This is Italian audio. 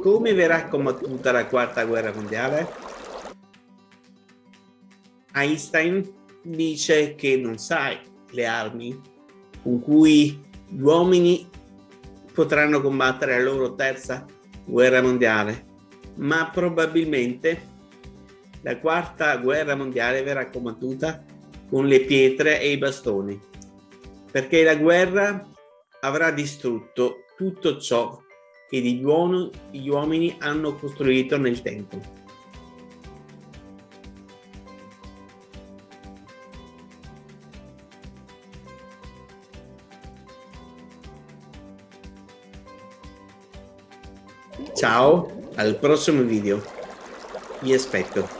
Come verrà combattuta la quarta guerra mondiale? Einstein dice che non sai le armi con cui gli uomini potranno combattere la loro terza guerra mondiale, ma probabilmente la quarta guerra mondiale verrà combattuta con le pietre e i bastoni, perché la guerra avrà distrutto tutto ciò che gli uomini hanno costruito nel tempo. Ciao, al prossimo video. Vi aspetto.